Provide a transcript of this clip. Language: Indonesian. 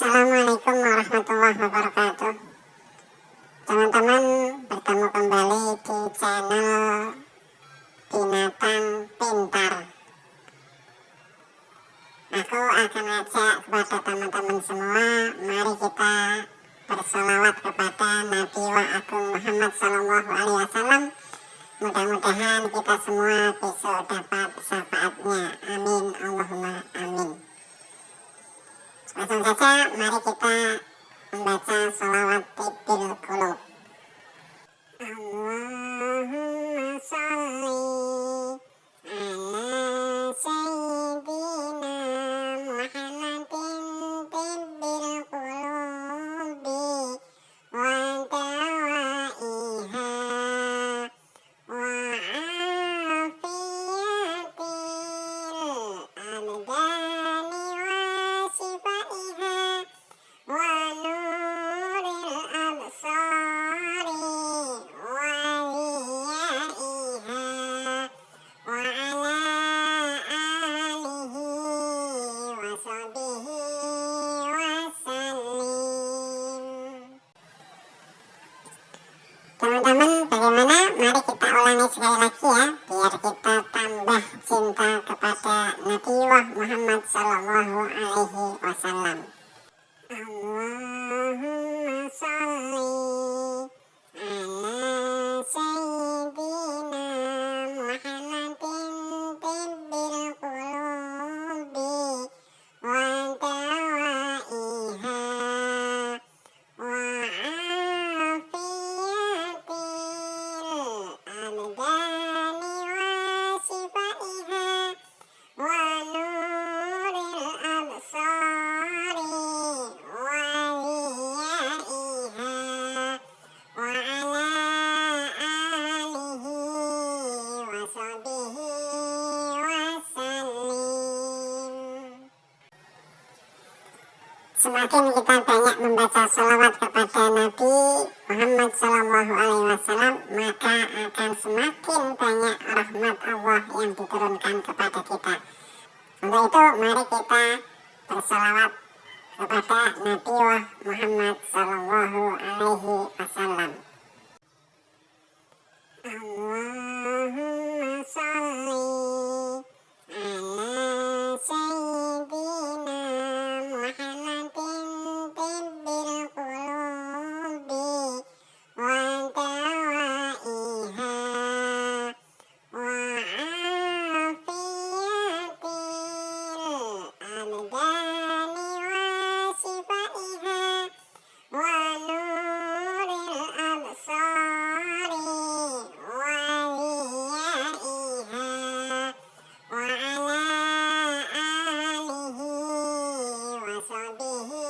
Assalamualaikum warahmatullahi wabarakatuh. Teman-teman bertemu kembali di channel Binatang Pintar. Aku akan ajak kepada teman-teman semua Mari kita bersolawat kepada Nabi wa Agung Muhammad Sallallahu Alaihi Wasallam. Mudah-mudahan kita semua besok dapat syafaatnya. Amin Allahumma amin Langsung saja mari kita membaca salawat tibil kulub. Allahumma salli ala sayyidina Muhammadin tibil kulubi wa dawaiha wa afiyatil abdani sekali lagi ya Biar kita tambah cinta kepada Nabi Muhammad Sallallahu Alaihi Wasallam. Allahumma salli Semakin kita banyak membaca salawat kepada Nabi Muhammad Sallallahu Alaihi Wasallam, maka akan semakin banyak rahmat Allah yang diturunkan kepada kita. Untuk itu, mari kita bersalawat kepada Nabi Muhammad Sallallahu Alaihi Wasallam. Wa ala alihi wa sahbihi